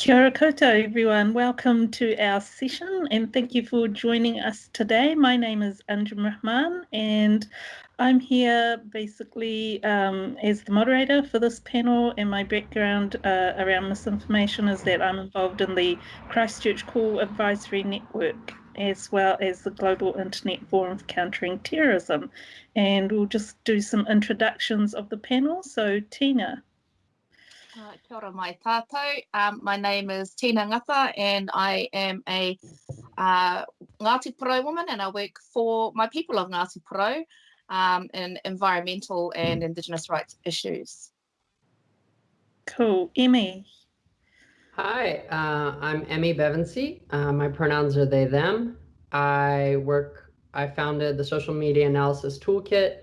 Kia koutou, everyone. Welcome to our session and thank you for joining us today. My name is Anjum Rahman and I'm here basically um, as the moderator for this panel and my background uh, around misinformation is that I'm involved in the Christchurch Call Advisory Network as well as the Global Internet Forum for Countering Terrorism. And we'll just do some introductions of the panel. So Tina. Uh, kia ora mai tātou. Um, my name is Tina Ngata and I am a uh, Ngāti Porou woman and I work for my people of Ngāti Porou um, in environmental and Indigenous rights issues. Cool. Emmi. Hi, uh, I'm Emmi Bevensee. Uh, my pronouns are they, them. I work, I founded the Social Media Analysis Toolkit,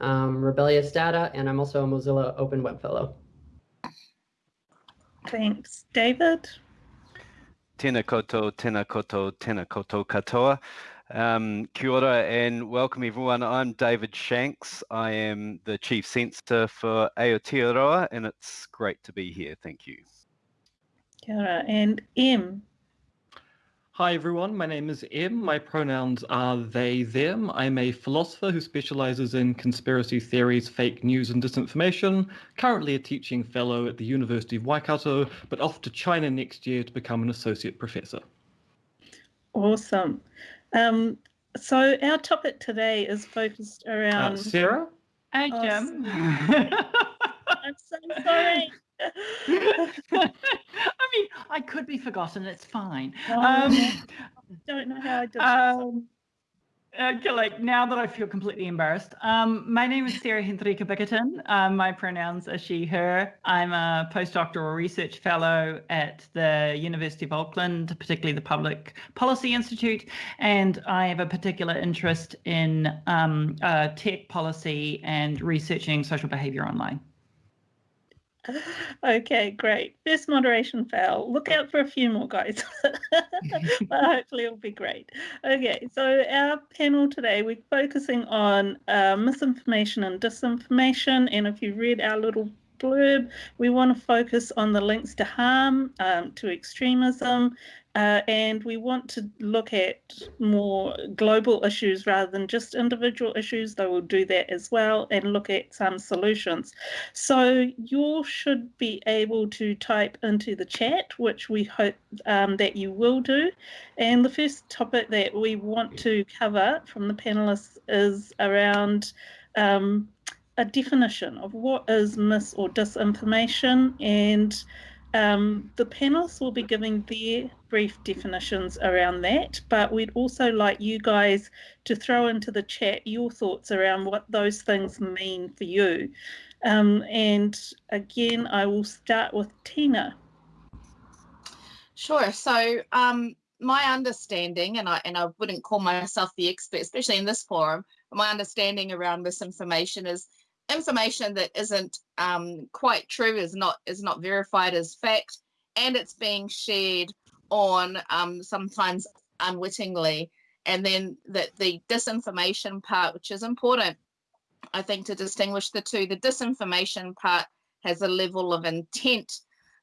um, Rebellious Data, and I'm also a Mozilla Open Web Fellow. Thanks. David? Tēnā koutou, tēnā koutou, tēnā koutou katoa. Um, kia ora and welcome everyone. I'm David Shanks. I am the Chief Censor for Aotearoa and it's great to be here. Thank you. Kia ora. And M? Hi everyone, my name is M. My pronouns are they, them. I'm a philosopher who specializes in conspiracy theories, fake news and disinformation, currently a teaching fellow at the University of Waikato, but off to China next year to become an associate professor. Awesome. Um, so our topic today is focused around... Uh, Sarah? Hi, Oh, Jim. I'm so sorry. I mean, I could be forgotten. It's fine. Oh, Um, don't know how I did this. um, uh, like now that I feel completely embarrassed. Um, my name is Sarah Hendrica Bickerton. Um, my pronouns are she, her. I'm a postdoctoral research fellow at the University of Auckland, particularly the Public Policy Institute, and I have a particular interest in um, uh, tech policy and researching social behavior online. Okay, great. First moderation fail. Look out for a few more guys, but hopefully it'll be great. Okay, so our panel today, we're focusing on uh, misinformation and disinformation. And if you read our little blurb, we want to focus on the links to harm, um, to extremism, uh, and we want to look at more global issues rather than just individual issues, though we'll do that as well, and look at some solutions. So you should be able to type into the chat, which we hope um, that you will do. And the first topic that we want to cover from the panelists is around um, a definition of what is mis or disinformation and um, the panelists will be giving their brief definitions around that, but we'd also like you guys to throw into the chat your thoughts around what those things mean for you. Um, and again, I will start with Tina. Sure. So um, my understanding, and I and I wouldn't call myself the expert, especially in this forum, my understanding around misinformation is information that isn't um, quite true, is not is not verified as fact, and it's being shared on um, sometimes unwittingly. And then that the disinformation part, which is important, I think, to distinguish the two. The disinformation part has a level of intent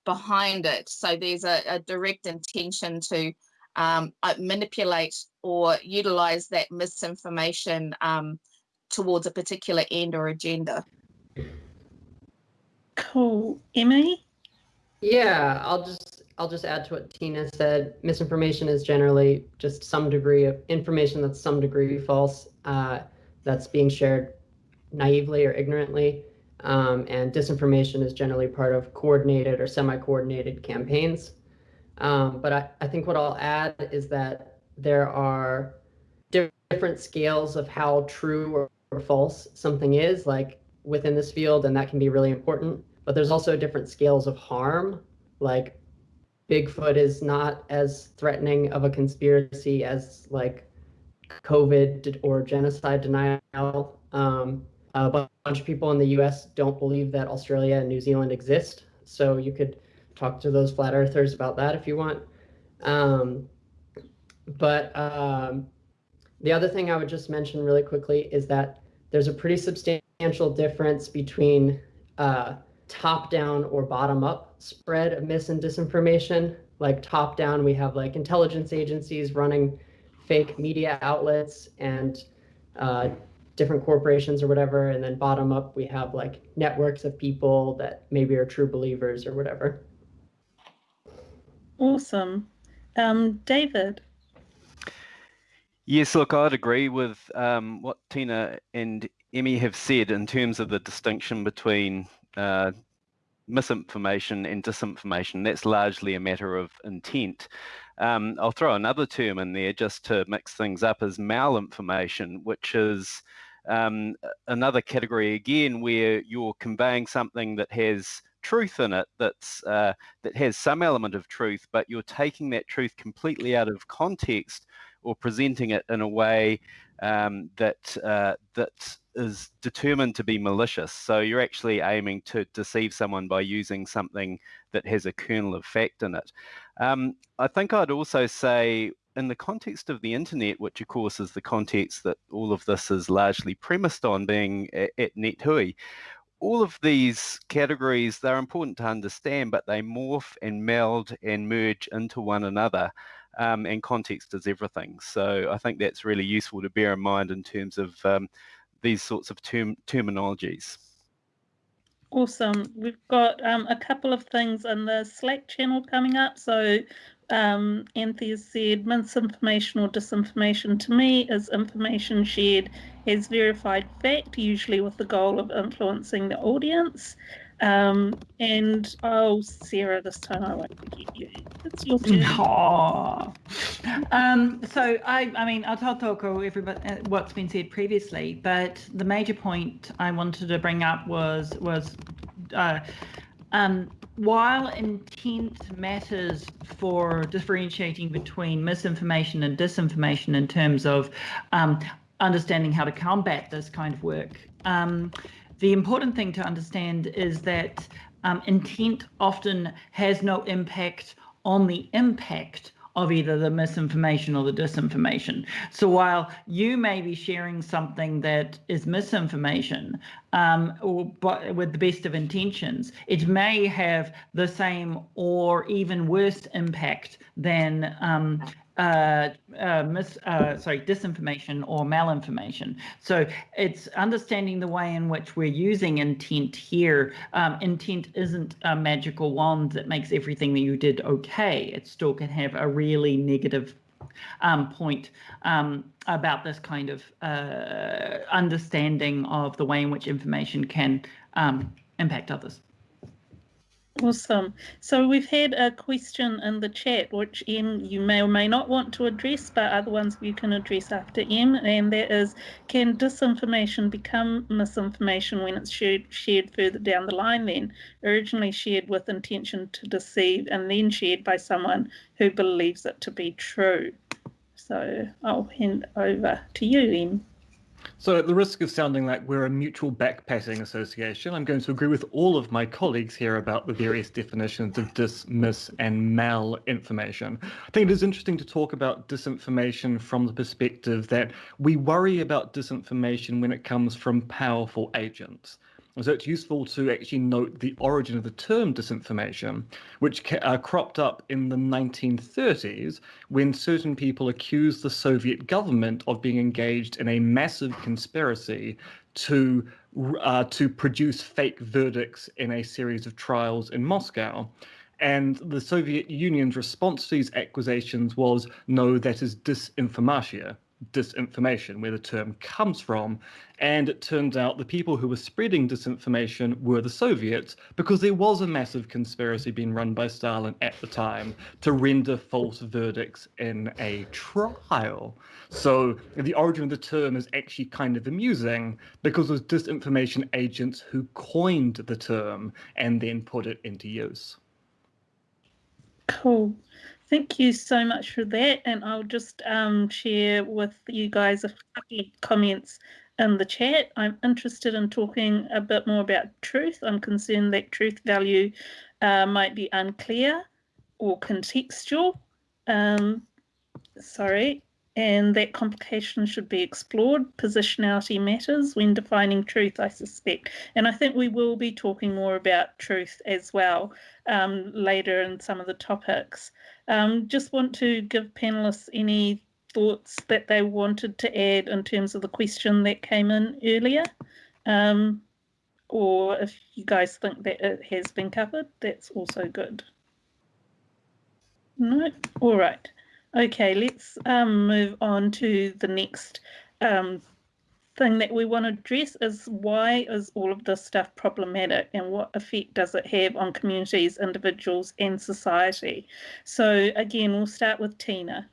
behind it. So there's a, a direct intention to um, manipulate or utilize that misinformation um, towards a particular end or agenda. Cool. Emmi? Yeah, I'll just I'll just add to what Tina said. Misinformation is generally just some degree of information that's some degree false, uh, that's being shared naively or ignorantly. Um, and disinformation is generally part of coordinated or semi-coordinated campaigns. Um, but I, I think what I'll add is that there are different scales of how true or, or false something is, like within this field, and that can be really important. But there's also different scales of harm, like Bigfoot is not as threatening of a conspiracy as like COVID or genocide denial. Um, a bunch of people in the US don't believe that Australia and New Zealand exist. So you could talk to those flat earthers about that if you want. Um, but um, the other thing I would just mention really quickly is that there's a pretty substantial difference between uh, top down or bottom up spread of mis and disinformation. Like top down, we have like intelligence agencies running fake media outlets and uh, different corporations or whatever. And then bottom up, we have like networks of people that maybe are true believers or whatever. Awesome. Um, David. Yes, look, I'd agree with um, what Tina and Emmi have said in terms of the distinction between uh, misinformation and disinformation. That's largely a matter of intent. Um, I'll throw another term in there just to mix things up as malinformation, which is um, another category again where you're conveying something that has truth in it that's uh, that has some element of truth, but you're taking that truth completely out of context or presenting it in a way um, that uh, that is determined to be malicious. So you're actually aiming to deceive someone by using something that has a kernel of fact in it. Um, I think I'd also say in the context of the internet, which of course is the context that all of this is largely premised on being at, at NetHui, all of these categories, they're important to understand, but they morph and meld and merge into one another. Um, and context is everything. So I think that's really useful to bear in mind in terms of um, these sorts of term terminologies. Awesome. We've got um, a couple of things in the Slack channel coming up. So um, Anthea said misinformation or disinformation to me is information shared as verified fact, usually with the goal of influencing the audience. Um, and oh, Sarah, this time I won't forget you. It's your turn. Um, so I, I mean, I'll talk everybody uh, what's been said previously, but the major point I wanted to bring up was was uh, um, while intent matters for differentiating between misinformation and disinformation in terms of um, understanding how to combat this kind of work, um, the important thing to understand is that um, intent often has no impact on the impact of either the misinformation or the disinformation. So while you may be sharing something that is misinformation, um, or but with the best of intentions, it may have the same or even worse impact than um, uh, uh, mis, uh, sorry, disinformation or malinformation. So it's understanding the way in which we're using intent here. Um, intent isn't a magical wand that makes everything that you did okay. It still can have a really negative um, point um, about this kind of uh, understanding of the way in which information can um, impact others. Awesome. So we've had a question in the chat, which Em you may or may not want to address, but other ones you can address after Em, and that is, can disinformation become misinformation when it's shared, shared further down the line then, originally shared with intention to deceive and then shared by someone who believes it to be true? So I'll hand over to you, Em. So at the risk of sounding like we're a mutual backpatting association, I'm going to agree with all of my colleagues here about the various definitions of dis, mis, and malinformation. I think it is interesting to talk about disinformation from the perspective that we worry about disinformation when it comes from powerful agents. So it's useful to actually note the origin of the term disinformation, which uh, cropped up in the 1930s when certain people accused the Soviet government of being engaged in a massive conspiracy to uh, to produce fake verdicts in a series of trials in Moscow. And the Soviet Union's response to these accusations was, no, that is disinformatia disinformation, where the term comes from. And it turns out the people who were spreading disinformation were the Soviets, because there was a massive conspiracy being run by Stalin at the time to render false verdicts in a trial. So the origin of the term is actually kind of amusing because it was disinformation agents who coined the term and then put it into use. Cool. Thank you so much for that. And I'll just um, share with you guys a couple of comments in the chat. I'm interested in talking a bit more about truth. I'm concerned that truth value uh, might be unclear or contextual. Um, sorry, and that complication should be explored. Positionality matters when defining truth, I suspect. And I think we will be talking more about truth as well um, later in some of the topics. Um, just want to give panelists any thoughts that they wanted to add in terms of the question that came in earlier. Um, or if you guys think that it has been covered, that's also good. No, all right. Okay, let's um, move on to the next um, thing that we want to address is why is all of this stuff problematic and what effect does it have on communities, individuals and society? So again, we'll start with Tina.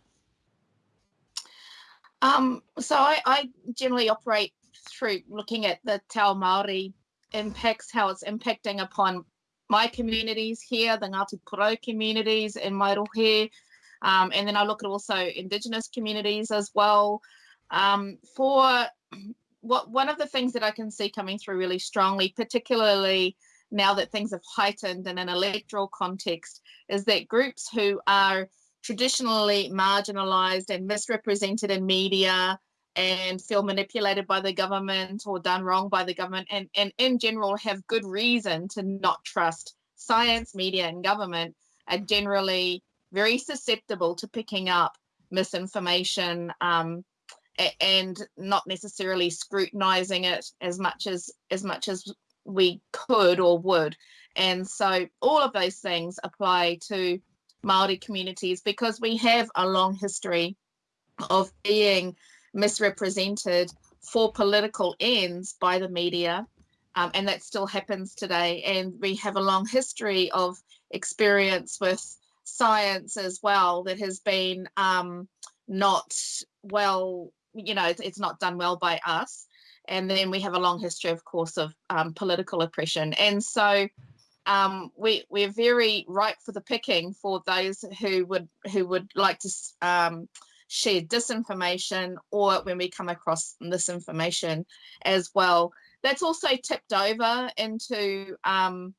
Um, so I, I generally operate through looking at the Te Ao Māori impacts, how it's impacting upon my communities here, the Ngāti Porou communities in Mairohe, um, and then I look at also Indigenous communities as well. Um, for what one of the things that I can see coming through really strongly, particularly now that things have heightened in an electoral context, is that groups who are traditionally marginalized and misrepresented in media and feel manipulated by the government or done wrong by the government and, and in general have good reason to not trust science, media and government are generally very susceptible to picking up misinformation um, and not necessarily scrutinizing it as much as as much as we could or would. And so all of those things apply to Maori communities because we have a long history of being misrepresented for political ends by the media um, and that still happens today. And we have a long history of experience with science as well that has been um, not well, you know, it's, not done well by us. And then we have a long history, of course, of um, political oppression. And so um, we, we're very ripe for the picking for those who would who would like to um, share disinformation or when we come across misinformation as well. That's also tipped over into um,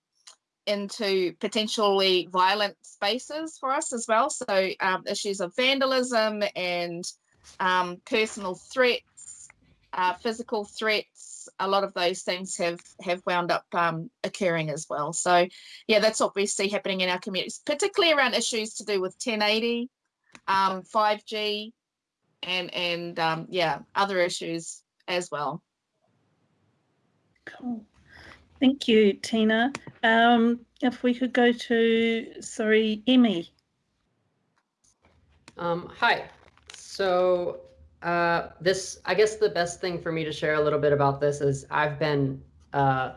into potentially violent spaces for us as well. So um, issues of vandalism and um, personal threats, uh, physical threats, a lot of those things have have wound up um, occurring as well. So yeah, that's what we see happening in our communities, particularly around issues to do with 1080, 5G, um, and and um, yeah, other issues as well. Cool. Thank you, Tina. Um, if we could go to, sorry, Emmi. Um, hi. So uh, this, I guess the best thing for me to share a little bit about this is I've been, uh,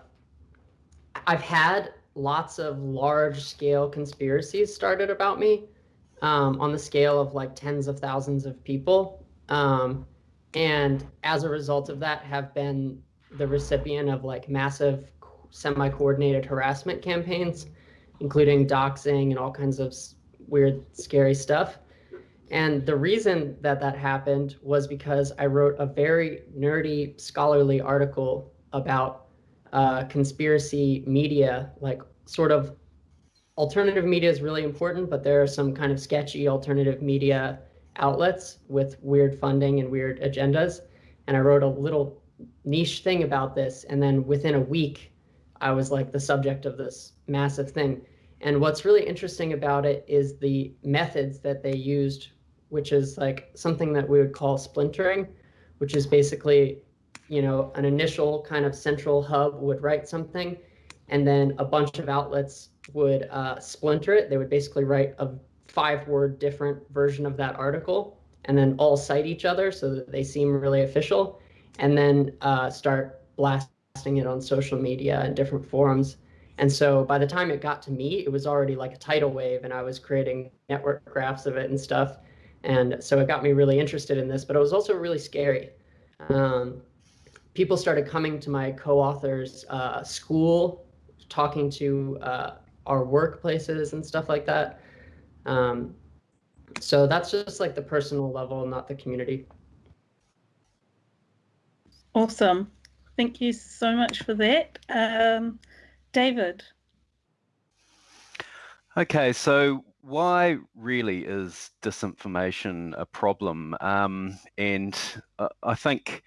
I've had lots of large scale conspiracies started about me um, on the scale of like tens of thousands of people. Um, and as a result of that have been the recipient of like massive semi-coordinated harassment campaigns, including doxing and all kinds of weird, scary stuff. And the reason that that happened was because I wrote a very nerdy, scholarly article about uh, conspiracy media, like sort of alternative media is really important, but there are some kind of sketchy alternative media outlets with weird funding and weird agendas. And I wrote a little niche thing about this. And then within a week, I was like the subject of this massive thing. And what's really interesting about it is the methods that they used, which is like something that we would call splintering, which is basically, you know, an initial kind of central hub would write something, and then a bunch of outlets would uh, splinter it. They would basically write a five word different version of that article and then all cite each other so that they seem really official and then uh, start blasting it on social media and different forums. And so by the time it got to me, it was already like a tidal wave and I was creating network graphs of it and stuff. And so it got me really interested in this, but it was also really scary. Um, people started coming to my co-author's uh, school, talking to uh, our workplaces and stuff like that. Um, so that's just like the personal level, not the community. Awesome. Thank you so much for that. Um, David. Okay, so why really is disinformation a problem? Um, and uh, I think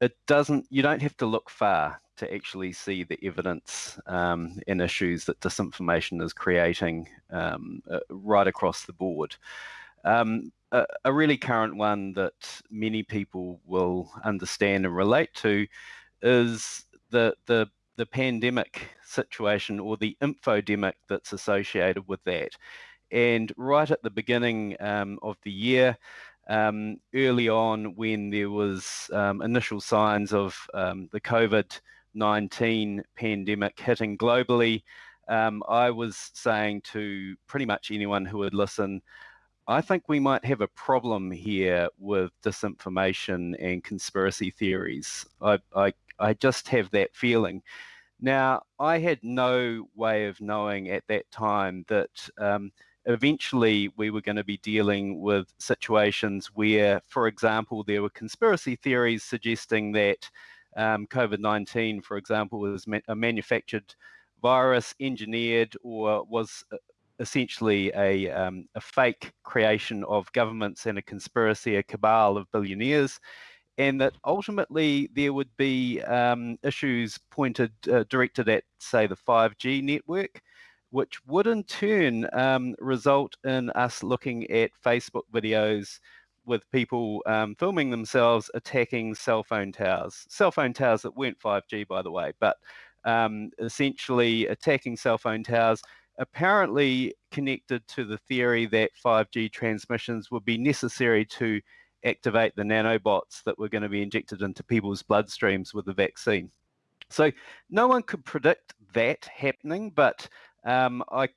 it doesn't. You don't have to look far to actually see the evidence um, and issues that disinformation is creating um, uh, right across the board. Um, a, a, really current one that many people will understand and relate to is the the the pandemic situation or the infodemic that's associated with that. And right at the beginning um, of the year, um, early on when there was um, initial signs of um, the COVID-19 pandemic hitting globally, um, I was saying to pretty much anyone who would listen, I think we might have a problem here with disinformation and conspiracy theories. I, I, I just have that feeling. Now, I had no way of knowing at that time that um, eventually we were going to be dealing with situations where, for example, there were conspiracy theories suggesting that um, COVID-19, for example, was ma a manufactured virus, engineered, or was uh, essentially a, um, a fake creation of governments and a conspiracy, a cabal of billionaires and that ultimately there would be um, issues pointed uh, directed at, say, the 5G network, which would in turn um, result in us looking at Facebook videos with people um, filming themselves attacking cell phone towers, cell phone towers that weren't 5G, by the way, but um, essentially attacking cell phone towers apparently connected to the theory that 5G transmissions would be necessary to activate the nanobots that were going to be injected into people's bloodstreams with the vaccine. So no one could predict that happening, but um, I,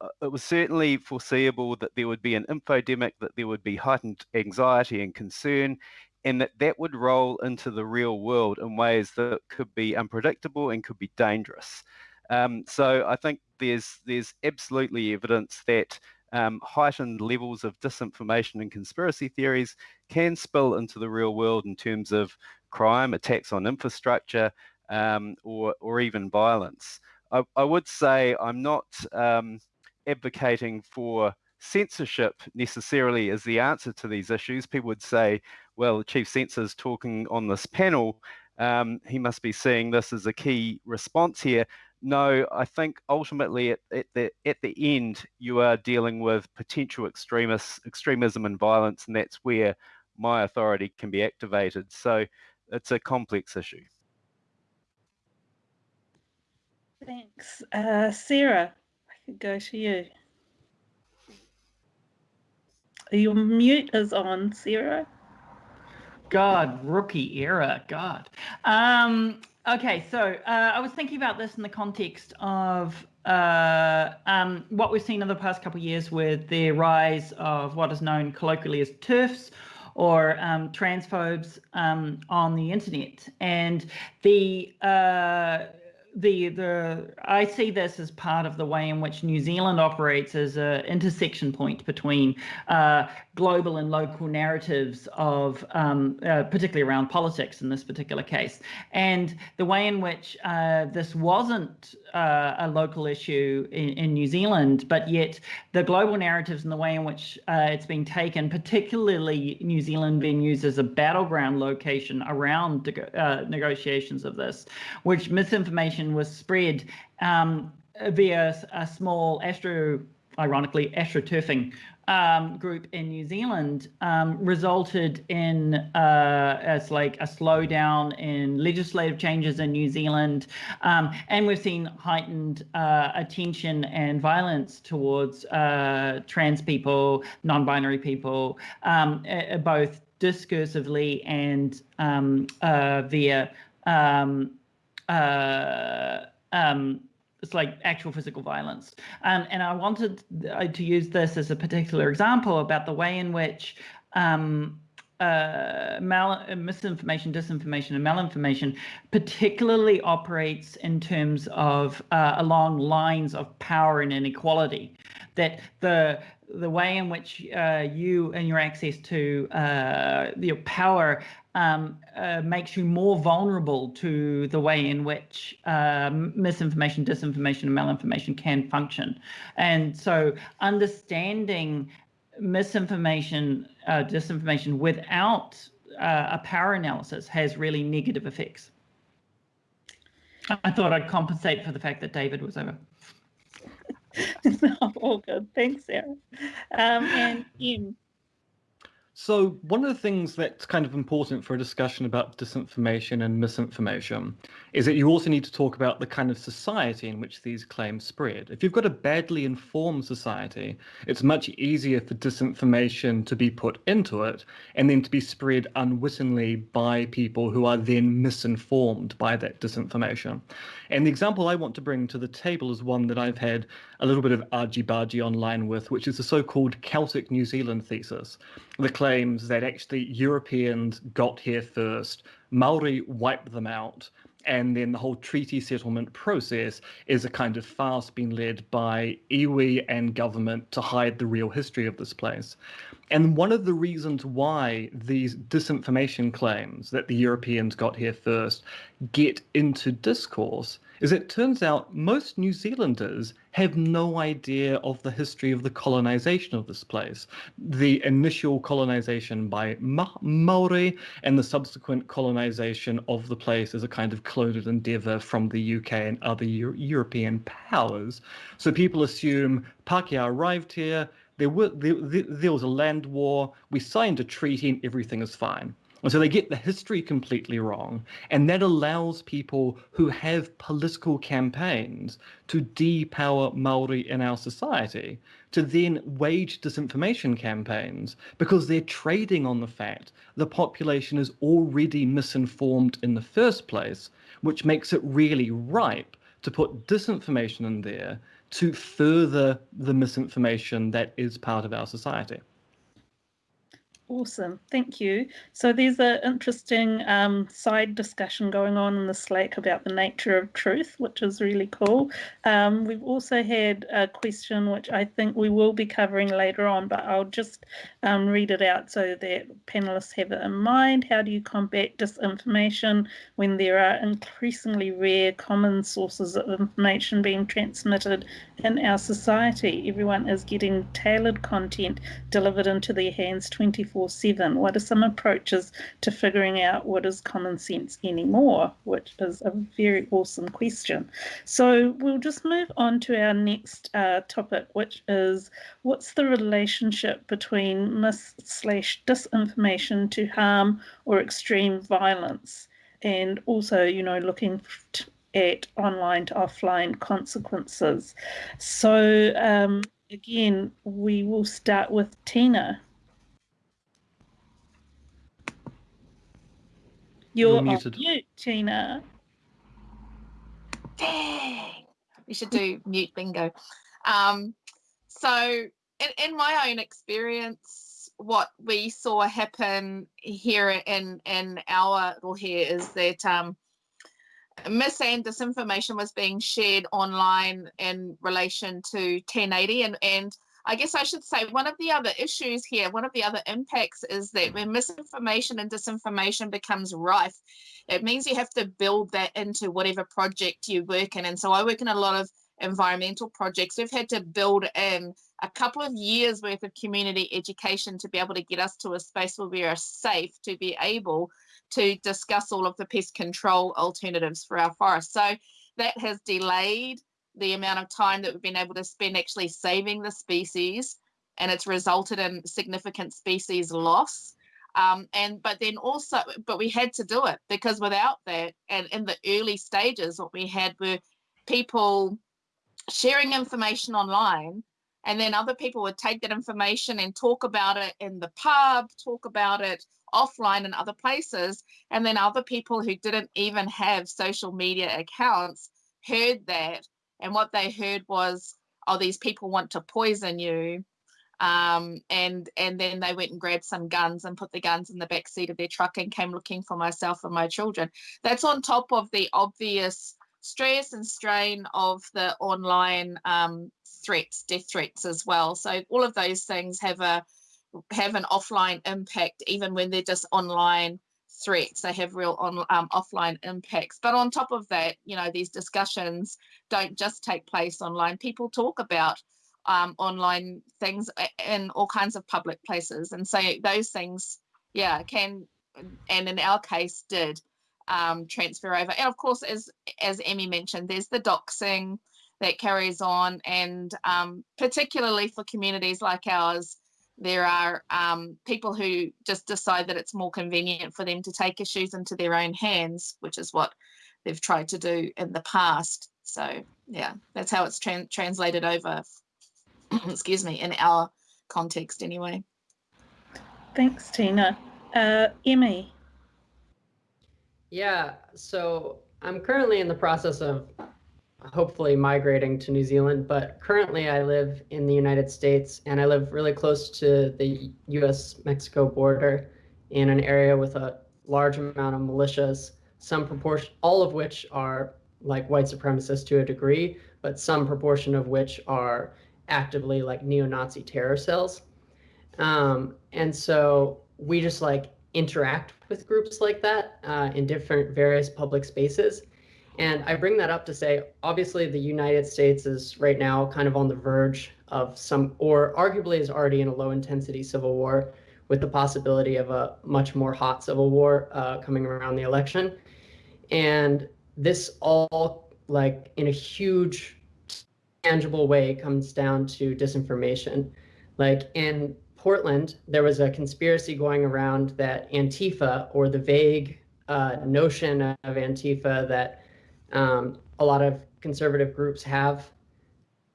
uh, it was certainly foreseeable that there would be an infodemic, that there would be heightened anxiety and concern, and that that would roll into the real world in ways that could be unpredictable and could be dangerous. Um, so I think there's there's absolutely evidence that um, heightened levels of disinformation and conspiracy theories can spill into the real world in terms of crime, attacks on infrastructure, um, or, or even violence. I, I, would say I'm not um, advocating for censorship necessarily as the answer to these issues. People would say, well, the chief censor is talking on this panel. Um, he must be seeing this as a key response here no, I think ultimately at, at, the at the end you are dealing with potential extremists, extremism and violence, and that's where my authority can be activated. So it's a complex issue. Thanks, uh, Sarah. I could go to you. Your mute is on, Sarah. God, rookie era. God. Um, Okay, so uh, I was thinking about this in the context of uh, um, what we've seen in the past couple of years with the rise of what is known colloquially as TERFs or um, transphobes um, on the internet. And the uh, the the I see this as part of the way in which New Zealand operates as an intersection point between uh, global and local narratives of um, uh, particularly around politics in this particular case, and the way in which uh, this wasn't uh, a local issue in, in, New Zealand, but yet the global narratives and the way in which uh, it's been taken, particularly New Zealand being used as a battleground location around uh, negotiations of this, which misinformation was spread um, via a small astro, ironically, astroturfing um, group in New Zealand um, resulted in uh, as like a slowdown in legislative changes in New Zealand, um, and we've seen heightened uh, attention and violence towards uh, trans people, non-binary people, um, both discursively and um, uh, via um, uh, um, it's like actual physical violence. Um, and I wanted uh, to use this as a particular example about the way in which um, uh, mal uh, misinformation, disinformation, and malinformation particularly operates in terms of uh, along lines of power and inequality. That the the way in which uh, you and your access to your power um, uh, makes you more vulnerable to the way in which um, misinformation, disinformation, and malinformation can function. And so understanding misinformation, uh, disinformation without uh, a power analysis has really negative effects. I thought I'd compensate for the fact that David was over. no, all good. Thanks, Sarah. Um, and Em, So one of the things that's kind of important for a discussion about disinformation and misinformation is that you also need to talk about the kind of society in which these claims spread. If you've got a badly informed society, it's much easier for disinformation to be put into it and then to be spread unwittingly by people who are then misinformed by that disinformation. And the example I want to bring to the table is one that I've had a little bit of argy-bargy online with, which is the so-called Celtic New Zealand thesis. The claims that actually Europeans got here first, Maori wiped them out, and then the whole treaty settlement process is a kind of farce being led by iwi and government to hide the real history of this place. And one of the reasons why these disinformation claims that the Europeans got here first get into discourse is it turns out most New Zealanders have no idea of the history of the colonization of this place. The initial colonization by Ma Maori and the subsequent colonization of the place as a kind of cloned endeavor from the UK and other Euro European powers. So people assume Pākehā arrived here, there, were, there, there was a land war, we signed a treaty and everything is fine. And so they get the history completely wrong. And that allows people who have political campaigns to depower Maori in our society to then wage disinformation campaigns because they're trading on the fact the population is already misinformed in the first place, which makes it really ripe to put disinformation in there to further the misinformation that is part of our society. Awesome, thank you. So there's an interesting um, side discussion going on in the Slack about the nature of truth, which is really cool. Um, we've also had a question which I think we will be covering later on, but I'll just um, read it out so that panelists have it in mind. How do you combat disinformation when there are increasingly rare common sources of information being transmitted in our society? Everyone is getting tailored content delivered into their hands 24 7? What are some approaches to figuring out what is common sense anymore? Which is a very awesome question. So we'll just move on to our next uh, topic, which is what's the relationship between mis slash disinformation to harm or extreme violence? And also, you know, looking at online to offline consequences. So um, again, we will start with Tina. You're, You're muted. mute, Tina. Dang. We should do mute bingo. Um, so in, in my own experience, what we saw happen here in, in our little here is that um, mis and disinformation was being shared online in relation to 1080 and, and I guess I should say one of the other issues here, one of the other impacts is that when misinformation and disinformation becomes rife, it means you have to build that into whatever project you work in. And so I work in a lot of environmental projects. We've had to build in a couple of years worth of community education to be able to get us to a space where we are safe to be able to discuss all of the pest control alternatives for our forests. So that has delayed the amount of time that we've been able to spend actually saving the species and it's resulted in significant species loss. Um, and but then also but we had to do it because without that and in the early stages what we had were people sharing information online and then other people would take that information and talk about it in the pub talk about it offline in other places and then other people who didn't even have social media accounts heard that and what they heard was oh these people want to poison you. Um, and and then they went and grabbed some guns and put the guns in the back seat of their truck and came looking for myself and my children. That's on top of the obvious stress and strain of the online um, threats death threats as well. So all of those things have a have an offline impact even when they're just online threats. They have real on um, offline impacts. But on top of that, you know, these discussions don't just take place online. People talk about um, online things in all kinds of public places, and so those things, yeah, can and in our case did um, transfer over. And of course, as as Emmi mentioned, there's the doxing that carries on, and um, particularly for communities like ours, there are um, people who just decide that it's more convenient for them to take issues into their own hands, which is what they've tried to do in the past. So yeah, that's how it's tra translated over. excuse me, in our context anyway. Thanks, Tina. Uh, Emmi. Yeah, so I'm currently in the process of hopefully migrating to New Zealand, but currently I live in the United States and I live really close to the US Mexico border in an area with a large amount of militias, some proportion, all of which are like white supremacists to a degree, but some proportion of which are actively like neo-Nazi terror cells. Um, and so we just like interact with groups like that uh, in different various public spaces. And I bring that up to say, obviously, the United States is right now kind of on the verge of some, or arguably is already in a low intensity civil war with the possibility of a much more hot civil war uh, coming around the election. And this all, like, in a huge, tangible way, comes down to disinformation. Like, in Portland, there was a conspiracy going around that Antifa, or the vague uh, notion of Antifa that um, a lot of conservative groups have,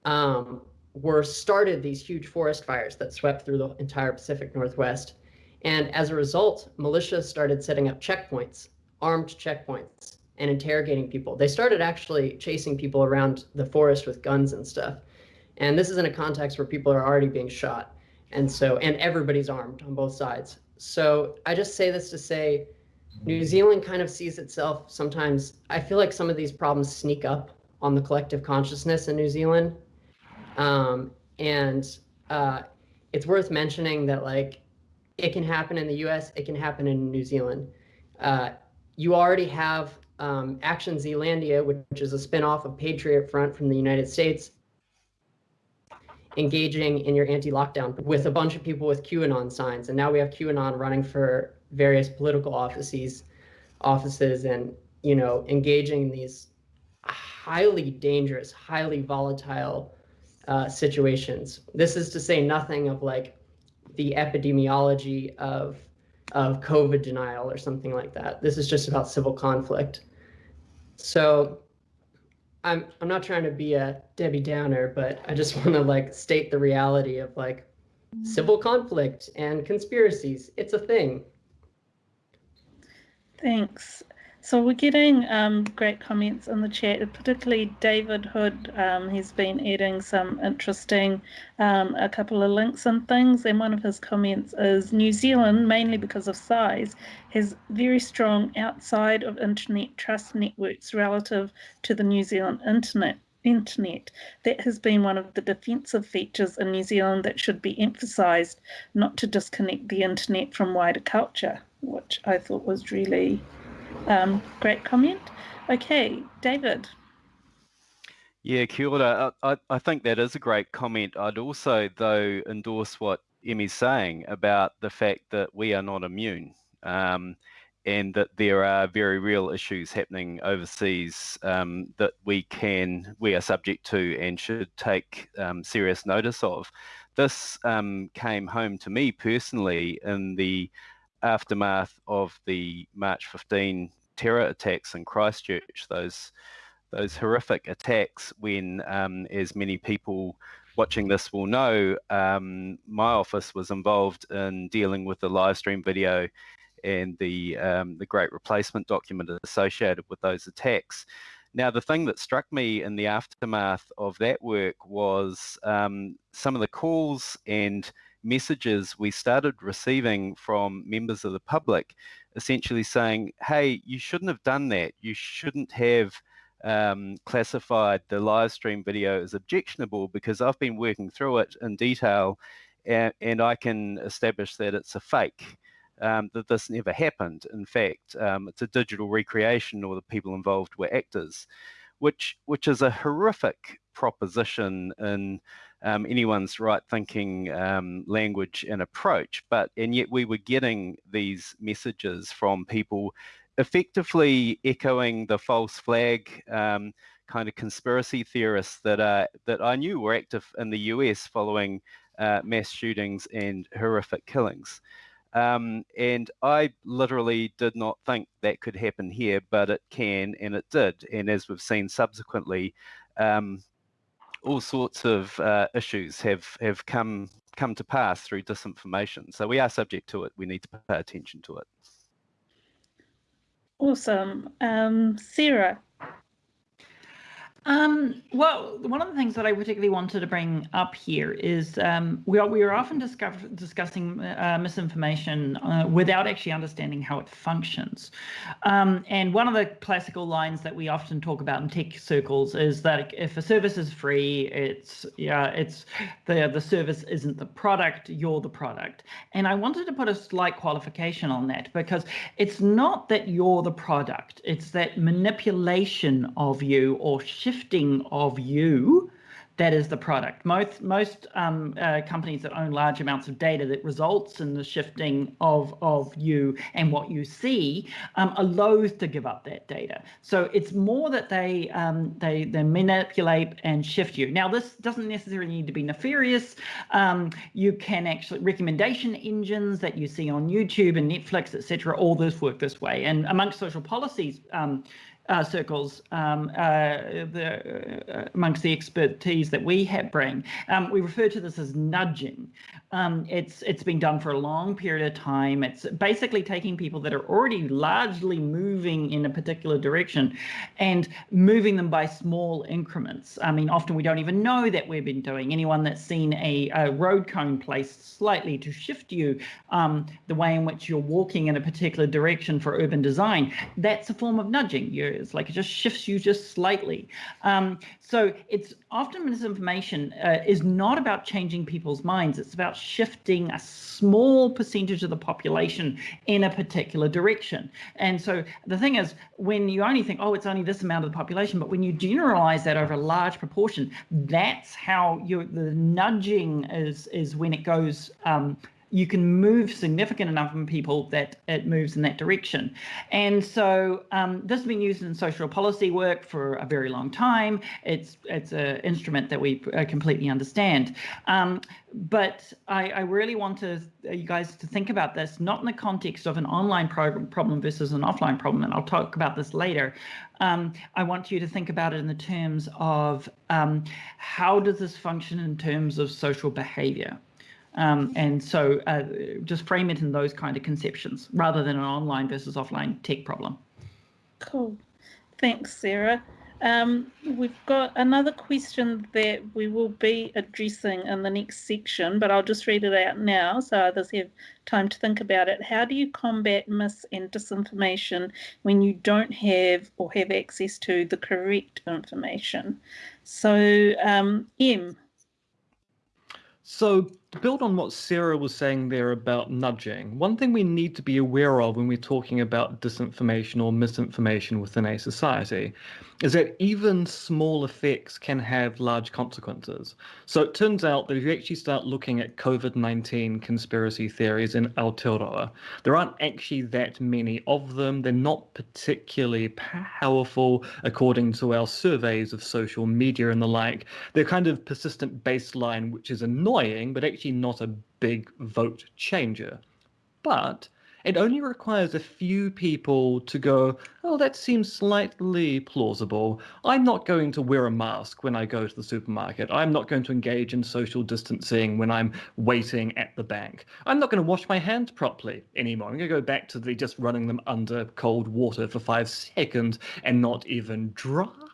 um, were started these huge forest fires that swept through the entire Pacific Northwest. And as a result, militias started setting up checkpoints, armed checkpoints, and interrogating people. They started actually chasing people around the forest with guns and stuff. And this is in a context where people are already being shot. And so, and everybody's armed on both sides. So I just say this to say, New Zealand kind of sees itself sometimes. I feel like some of these problems sneak up on the collective consciousness in New Zealand. Um, and uh, it's worth mentioning that, like, it can happen in the US, it can happen in New Zealand. Uh, you already have um, Action Zealandia, which is a spinoff of Patriot Front from the United States, engaging in your anti-lockdown with a bunch of people with QAnon signs. And now we have QAnon running for various political offices, offices, and you know, engaging in these highly dangerous, highly volatile uh, situations. This is to say nothing of like the epidemiology of of COVID denial or something like that. This is just about civil conflict. So I'm I'm not trying to be a Debbie Downer, but I just want to like state the reality of like civil conflict and conspiracies. It's a thing. Thanks. So we're getting um, great comments in the chat, particularly David Hood. Um, he's been adding some interesting, um, a couple of links and things. And one of his comments is New Zealand, mainly because of size, has very strong outside of internet trust networks relative to the New Zealand internet. Internet. That has been one of the defensive features in New Zealand that should be emphasised, not to disconnect the internet from wider culture, which I thought was really um, great comment. Okay, David. Yeah, kia ora. I, I think that is a great comment. I'd also, though, endorse what Emmi's saying about the fact that we are not immune um, and that there are very real issues happening overseas um, that we can, we are subject to and should take um, serious notice of. This um, came home to me personally in the aftermath of the March 15 terror attacks in Christchurch, those those horrific attacks when, um, as many people watching this will know, um, my office was involved in dealing with the live stream video and the um, the great replacement document associated with those attacks. Now, the thing that struck me in the aftermath of that work was um, some of the calls and messages we started receiving from members of the public essentially saying, hey, you shouldn't have done that. You shouldn't have um, classified the live stream video as objectionable because I've been working through it in detail and, and I can establish that it's a fake. um, that this never happened. In fact, um, it's a digital recreation or the people involved were actors, which, which is a horrific proposition in um, anyone's right thinking um, language and approach. But, and yet we were getting these messages from people effectively echoing the false flag um, kind of conspiracy theorists that uh, that I knew were active in the US following uh, mass shootings and horrific killings. Um, and I literally did not think that could happen here, but it can, and it did. And as we've seen subsequently, um, all sorts of uh, issues have have come come to pass through disinformation. So we are subject to it. We need to pay attention to it. Awesome, um, Sarah. Um, well, one of the things that I particularly wanted to bring up here is um, we are we are often discuss, discussing uh, misinformation uh, without actually understanding how it functions. Um, and one of the classical lines that we often talk about in tech circles is that if a service is free, it's yeah, it's the the service isn't the product, you're the product. And I wanted to put a slight qualification on that because it's not that you're the product; it's that manipulation of you or shifting of you that is the product. Most most um, uh, companies that own large amounts of data that results in the shifting of of you and what you see um, are loath to give up that data. So it's more that they um, they they manipulate and shift you. Now this doesn't necessarily need to be nefarious. Um, you can actually recommendation engines that you see on YouTube and Netflix, etc. All this work this way. And amongst social policies um, uh, circles um, uh, the, uh, amongst the expertise that we have bring. Um, we refer to this as nudging. Um, it's it's been done for a long period of time. It's basically taking people that are already largely moving in a particular direction and moving them by small increments. I mean, often we don't even know that we've been doing. Anyone that's seen a, a road cone placed slightly to shift you um, the way in which you're walking in a particular direction for urban design, that's a form of nudging. You're is. Like it just shifts you just slightly. Um, so it's often misinformation uh, is not about changing people's minds. It's about shifting a small percentage of the population in a particular direction. And so the thing is, when you only think, oh, it's only this amount of the population, but when you generalize that over a large proportion, that's how you the nudging is is when it goes um, you can move significant enough of people that it moves in that direction. And so um, this has been used in social policy work for a very long time. It's it's an instrument that we uh, completely understand. Um, but I, I, really want to uh, you guys to think about this not in the context of an online program problem versus an offline problem, and I'll talk about this later. Um, I want you to think about it in the terms of um, how does this function in terms of social behavior. Um, and so uh, just frame it in those kind of conceptions rather than an online versus offline tech problem. Cool. Thanks, Sarah. Um, we've got another question that we will be addressing in the next section, but I'll just read it out now so others have time to think about it. How do you combat mis and disinformation when you don't have or have access to the correct information? So, um, M. So to build on what Sarah was saying there about nudging, one thing we need to be aware of when we're talking about disinformation or misinformation within a society is that even small effects can have large consequences. So it turns out that if you actually start looking at COVID 19 conspiracy theories in Aotearoa, there aren't actually that many of them. They're not particularly powerful according to our surveys of social media and the like. They're kind of persistent baseline, which is annoying, but actually not a big vote changer. But it only requires a few people to go, oh, that seems slightly plausible. I'm not going to wear a mask when I go to the supermarket. I'm not going to engage in social distancing when I'm waiting at the bank. I'm not going to wash my hands properly anymore. I'm going to go back to the just running them under cold water for five seconds and not even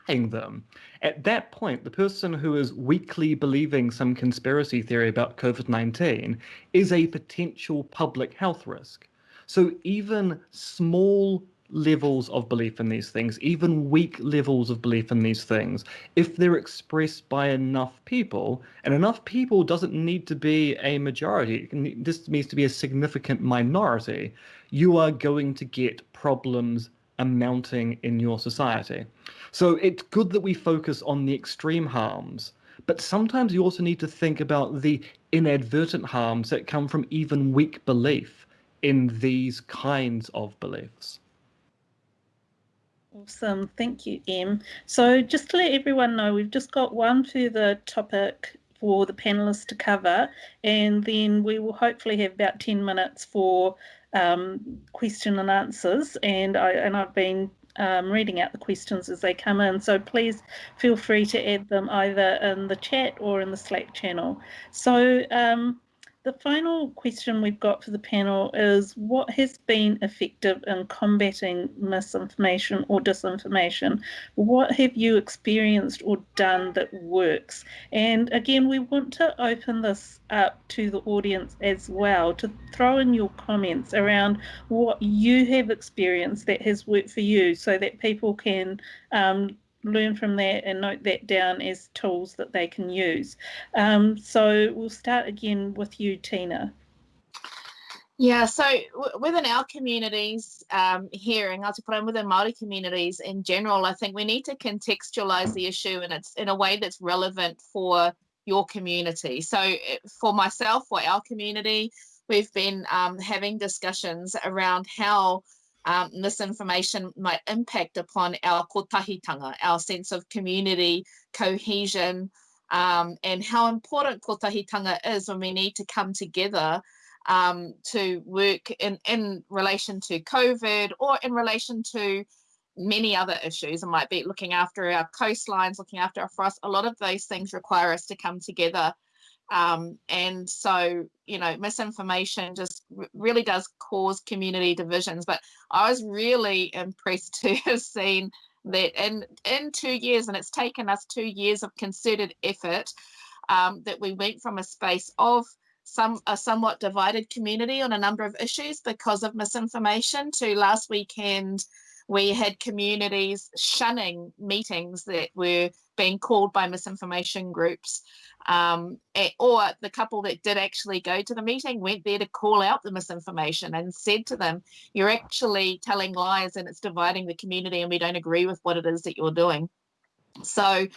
them. At that point, the person who is weakly believing some conspiracy theory about COVID 19 is a potential public health risk. So even small levels of belief in these things, even weak levels of belief in these things, if they're expressed by enough people, and enough people doesn't need to be a majority, this needs to be a significant minority, you are going to get problems amounting in your society. So it's good that we focus on the extreme harms, but sometimes you also need to think about the inadvertent harms that come from even weak belief in these kinds of beliefs. Awesome. Thank you, Em. So just to let everyone know, we've just got one further topic for the panelists to cover, and then we will hopefully have about 10 minutes for um, question and answers. And, I, and I've been um, reading out the questions as they come in. So please feel free to add them either in the chat or in the Slack channel. So um, the final question we've got for the panel is what has been effective in combating misinformation or disinformation? What have you experienced or done that works? And again, we want to open this up to the audience as well to throw in your comments around what you have experienced that has worked for you so that people can um, learn from that and note that down as tools that they can use. Um, so we'll start again with you, Tina. Yeah, so within our communities um, here in Ngāti within Māori communities in general, I think we need to contextualise the issue and it's in a way that's relevant for your community. So eh, for myself, for our community, we've been um, having discussions around how um, misinformation might impact upon our kotahitanga, our sense of community cohesion, um, and how important kotahitanga is when we need to come together um, to work in, in relation to COVID or in relation to many other issues. It might be looking after our coastlines, looking after our forests. A lot of those things require us to come together um, and so, you know, misinformation just really does cause community divisions. But I was really impressed to have seen that in, in two years, and it's taken us two years of concerted effort, um, that we went from a space of some a somewhat divided community on a number of issues because of misinformation to last weekend we had communities shunning meetings that were being called by misinformation groups um, or the couple that did actually go to the meeting went there to call out the misinformation and said to them, You're actually telling lies and it's dividing the community, and we don't agree with what it is that you're doing. So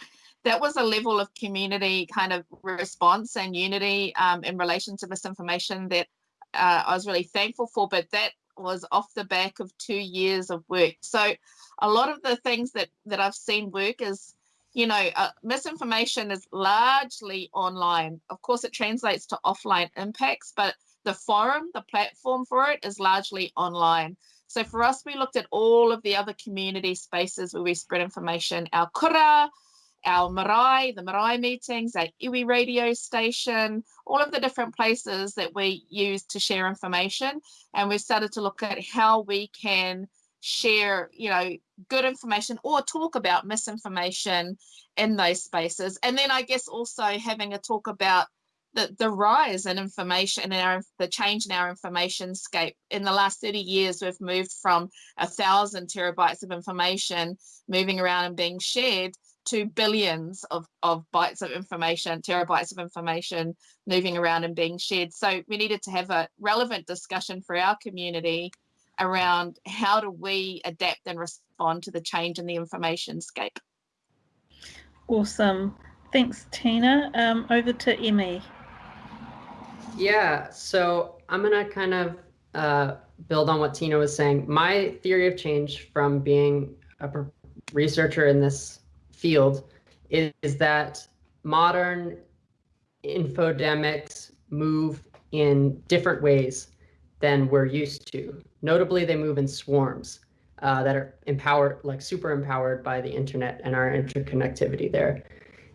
that was a level of community kind of response and unity um, in relation to misinformation that uh, I was really thankful for. But that was off the back of two years of work. So a lot of the things that that I've seen work is you know, uh, misinformation is largely online. Of course, it translates to offline impacts, but the forum, the platform for it is largely online. So for us, we looked at all of the other community spaces where we spread information, our kura, our marae, the marae meetings, our iwi radio station, all of the different places that we use to share information. And we've started to look at how we can share, you know, good information or talk about misinformation in those spaces. And then I guess also having a talk about the, the rise in information and our the change in our information scape. In the last 30 years, we've moved from a thousand terabytes of information moving around and being shared to billions of, of bytes of information, terabytes of information moving around and being shared. So we needed to have a relevant discussion for our community around how do we adapt and respond to the change in the information scape. Awesome. Thanks, Tina. Um, over to Emmi. Yeah, so I'm going to kind of uh, build on what Tina was saying. My theory of change from being a researcher in this field is, is that modern infodemics move in different ways than we're used to. Notably, they move in swarms uh, that are empowered, like super empowered by the internet and our interconnectivity there.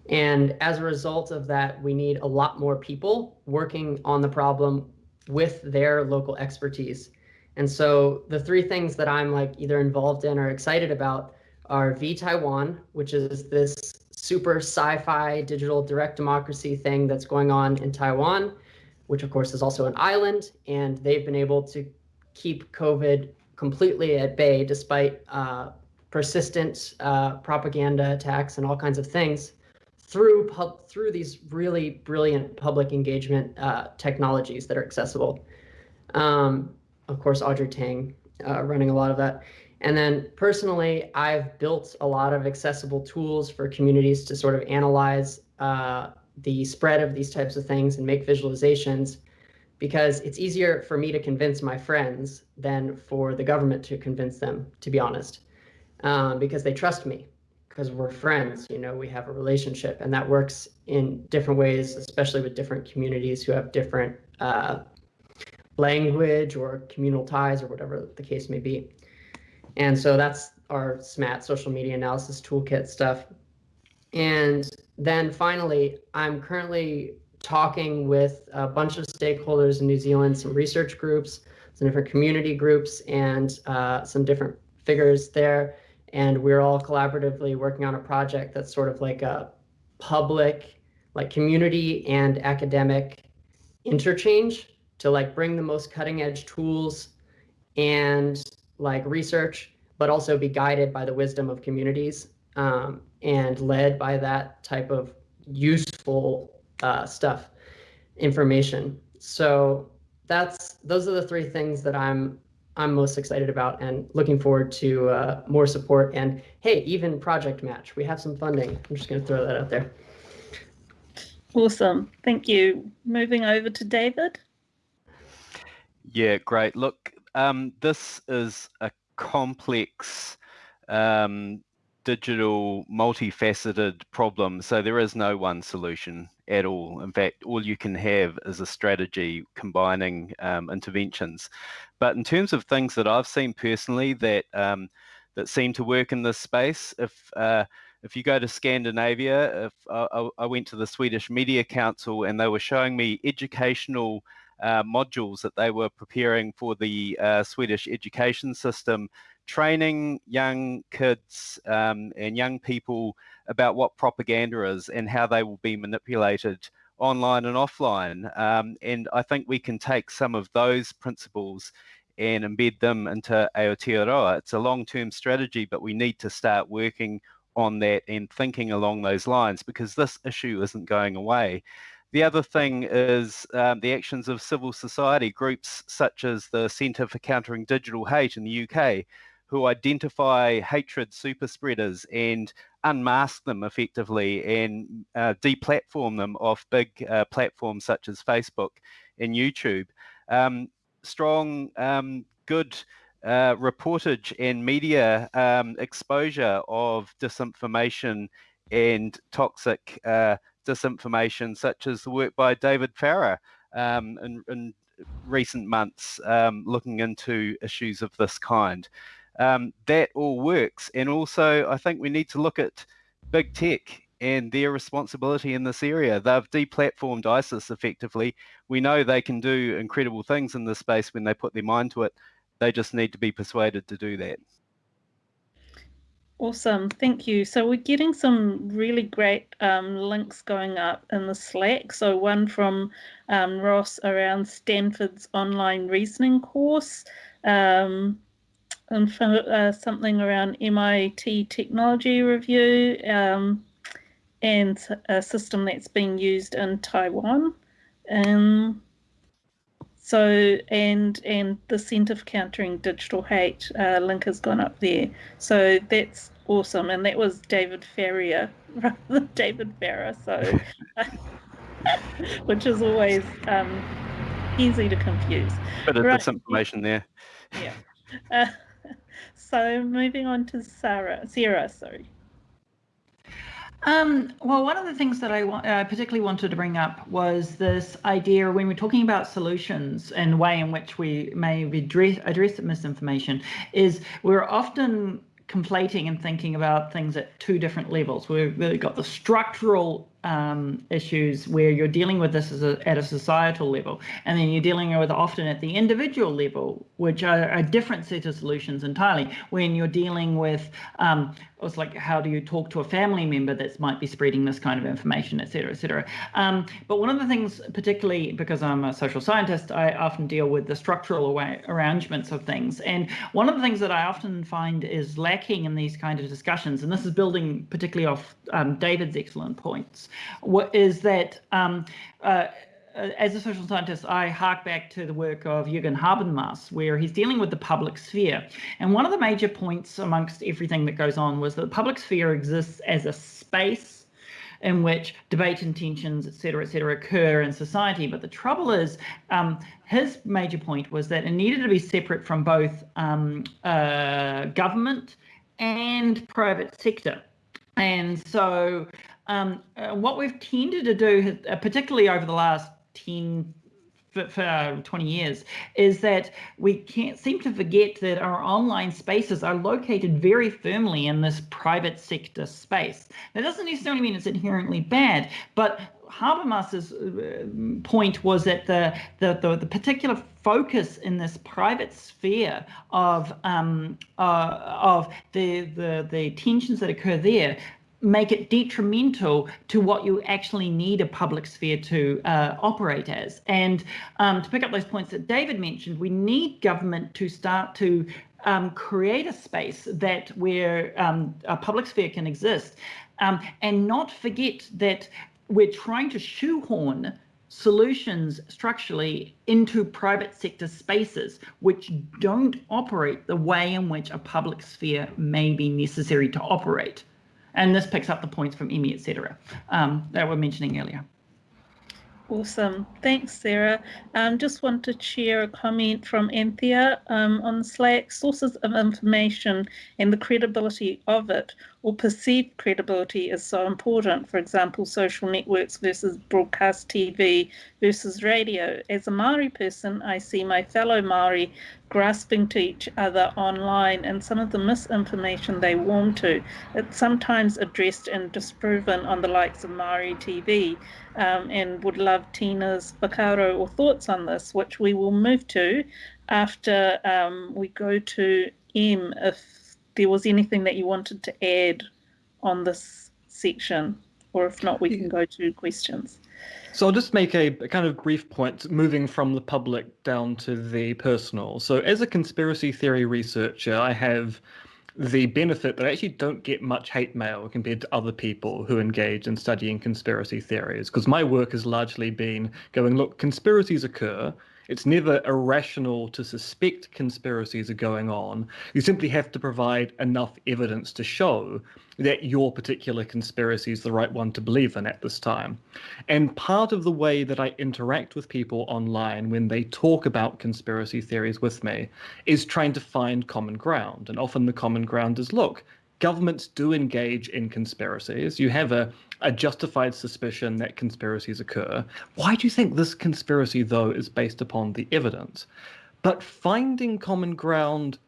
And as a result of that, we need a lot more people working on the problem with their local expertise. And so the three things that I'm like either involved in or excited about are vTaiwan, which is this super sci-fi digital direct democracy thing that's going on in Taiwan which of course is also an island, and they've been able to keep COVID completely at bay despite uh, persistent uh, propaganda attacks and all kinds of things through pub- through these really brilliant public engagement uh, technologies that are accessible. Um, of course, Audrey Tang uh, running a lot of that. And then personally, I've built a lot of accessible tools for communities to sort of analyze uh, the spread of these types of things and make visualizations because it's easier for me to convince my friends than for the government to convince them, to be honest, um, because they trust me because we're friends, you know, we have a relationship and that works in different ways, especially with different communities who have different uh, language or communal ties or whatever the case may be. And so that's our SMAT social media analysis toolkit stuff. And then finally, I'm currently talking with a bunch of stakeholders in New Zealand, some research groups, some different community groups, and uh, some different figures there. And we're all collaboratively working on a project that's sort of like a public, like community and academic interchange to like bring the most cutting edge tools and like research, but also be guided by the wisdom of communities um, and led by that type of useful uh, stuff, information. So that's those are the three things that I'm I'm most excited about and looking forward to uh, more support and hey, even project match. We have some funding. I'm just going to throw that out there. Awesome. Thank you. Moving over to David. Yeah, great. Look, um, this is a complex um, digital multifaceted problem so there is no one solution at all. In fact all you can have is a strategy combining um, interventions. But in terms of things that i've seen personally that um, that seem to work in this space if uh, if you go to Scandinavia, if I, I went to the Swedish Media Council and they were showing me educational uh, modules that they were preparing for the uh, Swedish education system, training young kids um, and young people about what propaganda is and how they will be manipulated online and offline. Um, and I think we can take some of those principles and embed them into Aotearoa. It's a long-term strategy, but we need to start working on that and thinking along those lines because this issue isn't going away. The other thing is um, the actions of civil society groups such as the Centre for Countering Digital Hate in the UK, who identify hatred super spreaders and unmask them effectively and uh, deplatform them off big uh, platforms such as Facebook and YouTube. Um, strong, um, good uh, reportage and media um, exposure of disinformation and toxic uh, disinformation, such as the work by David Farrar um, in, in, recent months, um, looking into issues of this kind. Um, that all works. And also, I think we need to look at big tech and their responsibility in this area. They've deplatformed ISIS effectively. We know they can do incredible things in this space when they put their mind to it. They just need to be persuaded to do that. Awesome, thank you. So we're getting some really great um, links going up in the Slack. So one from um, Ross around Stanford's online reasoning course, um, and for, uh, something around MIT technology review, um, and a system that's being used in Taiwan. Um, so and and the Centre for Countering Digital Hate uh, link has gone up there. So that's awesome, and that was David Ferrier rather than David Farrar. So, which is always um, easy to confuse. But right. some information there. Yeah. Uh, so moving on to Sarah. Sarah, sorry. Um, well, one of the things that I uh, particularly wanted to bring up was this idea when we're talking about solutions and the way in which we may address, address misinformation is we're often conflating and thinking about things at two different levels. We've really got the structural um, issues where you're dealing with this a, at a societal level, and then you're dealing with often at the individual level, which are a different set of solutions entirely. When you're dealing with, um, it's like how do you talk to a family member that might be spreading this kind of information, et cetera, et cetera. Um, but one of the things, particularly because I'm a social scientist, I often deal with the structural arrangements of things. And one of the things that I often find is lacking in these kind of discussions, and this is building particularly off um, David's excellent points, is that um, uh, as a social scientist, I hark back to the work of Jürgen Habermas, where he's dealing with the public sphere. And one of the major points amongst everything that goes on was that the public sphere exists as a space in which debate and tensions, et cetera, et cetera, occur in society. But the trouble is, um, his major point was that it needed to be separate from both um, uh, government and private sector. And so um, uh, what we've tended to do, uh, particularly over the last 10, for, for uh, 20 years is that we can't seem to forget that our online spaces are located very firmly in this private sector space. That doesn't necessarily mean it's inherently bad, but Habermas's uh, point was that the, the, the, the, particular focus in this private sphere of um, uh, of the, the the tensions that occur there make it detrimental to what you actually need a public sphere to uh, operate as. And um, to pick up those points that David mentioned, we need government to start to um, create a space that where um, a public sphere can exist um, and not forget that we're trying to shoehorn solutions structurally into private sector spaces which don't operate the way in which a public sphere may be necessary to operate. And this picks up the points from Emmi, etc., um, that we're mentioning earlier. Awesome. Thanks, Sarah. Um, just want to share a comment from Anthea um, on Slack. Sources of information and the credibility of it or perceived credibility is so important. For example, social networks versus broadcast TV versus radio. As a Maori person, I see my fellow Maori grasping to each other online and some of the misinformation they warm to. It's sometimes addressed and disproven on the likes of Maori TV um, and would love Tina's whakaaro or thoughts on this, which we will move to after um, we go to M if there was anything that you wanted to add on this section, or if not, we can go to questions. So I'll just make a, a, kind of brief point, moving from the public down to the personal. So as a conspiracy theory researcher, I have the benefit that I actually don't get much hate mail compared to other people who engage in studying conspiracy theories, because my work has largely been going, look, conspiracies occur, it's never irrational to suspect conspiracies are going on. You simply have to provide enough evidence to show that your particular conspiracy is the right one to believe in at this time. And part of the way that I interact with people online when they talk about conspiracy theories with me is trying to find common ground. And often the common ground is look, governments do engage in conspiracies. You have a, a justified suspicion that conspiracies occur. Why do you think this conspiracy, though, is based upon the evidence? But finding common ground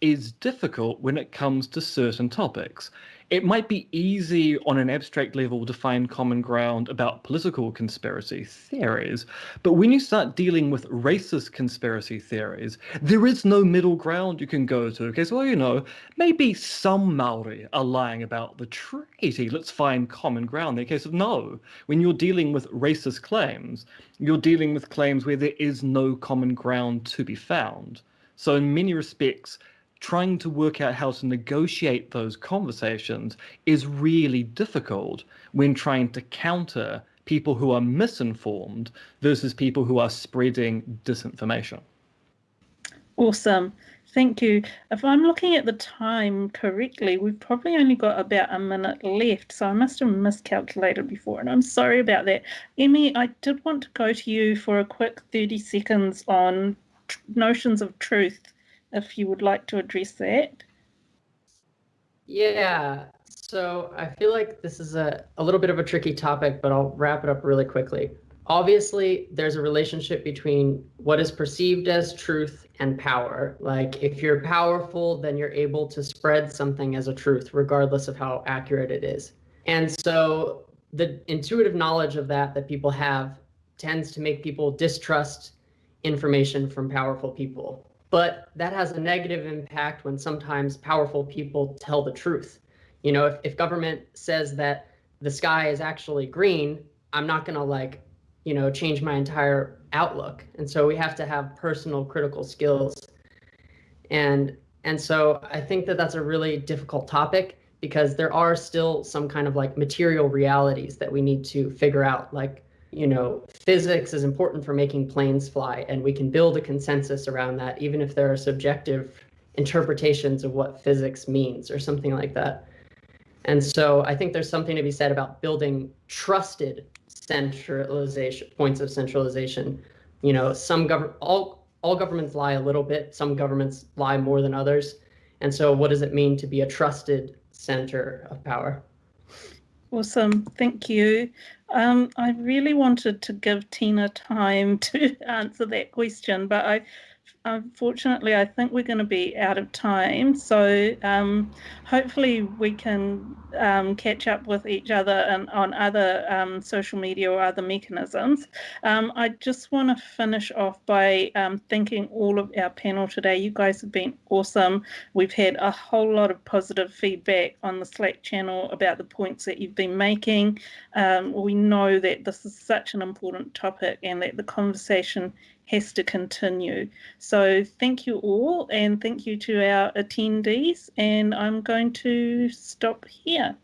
is difficult when it comes to certain topics it might be easy on an abstract level to find common ground about political conspiracy theories, but when you start dealing with racist conspiracy theories, there is no middle ground you can go to. Okay, so well, you know, maybe some Maori are lying about the treaty. Let's find common ground. In the case of no, when you're dealing with racist claims, you're dealing with claims where there is no common ground to be found. So in many respects, trying to work out how to negotiate those conversations is really difficult when trying to counter people who are misinformed versus people who are spreading disinformation. Awesome. Thank you. If I'm looking at the time correctly, we've probably only got about a minute left, so I must have miscalculated before, and I'm sorry about that. Emmi, I did want to go to you for a quick 30 seconds on notions of truth if you would like to address that. Yeah, so I feel like this is a, a little bit of a tricky topic, but I'll wrap it up really quickly. Obviously, there's a relationship between what is perceived as truth and power. Like, if you're powerful, then you're able to spread something as a truth, regardless of how accurate it is. And so, the intuitive knowledge of that that people have tends to make people distrust information from powerful people. But that has a negative impact when sometimes powerful people tell the truth. You know, if, if government says that the sky is actually green, I'm not going to like, you know, change my entire outlook. And so we have to have personal critical skills. And and so I think that that's a really difficult topic because there are still some kind of like material realities that we need to figure out like you know, physics is important for making planes fly, and we can build a consensus around that, even if there are subjective interpretations of what physics means or something like that. And so I think there's something to be said about building trusted centralization points of centralization. You know, some government all all governments lie a little bit, some governments lie more than others. And so what does it mean to be a trusted center of power? Awesome, thank you. Um, I really wanted to give Tina time to answer that question, but I unfortunately, I think we're going to be out of time. So um, hopefully we can um, catch up with each other and on other um, social media or other mechanisms. Um, I just want to finish off by um, thanking all of our panel today. You guys have been awesome. We've had a whole lot of positive feedback on the Slack channel about the points that you've been making. Um, we know that this is such an important topic and that the conversation has to continue. So thank you all and thank you to our attendees and I'm going to stop here.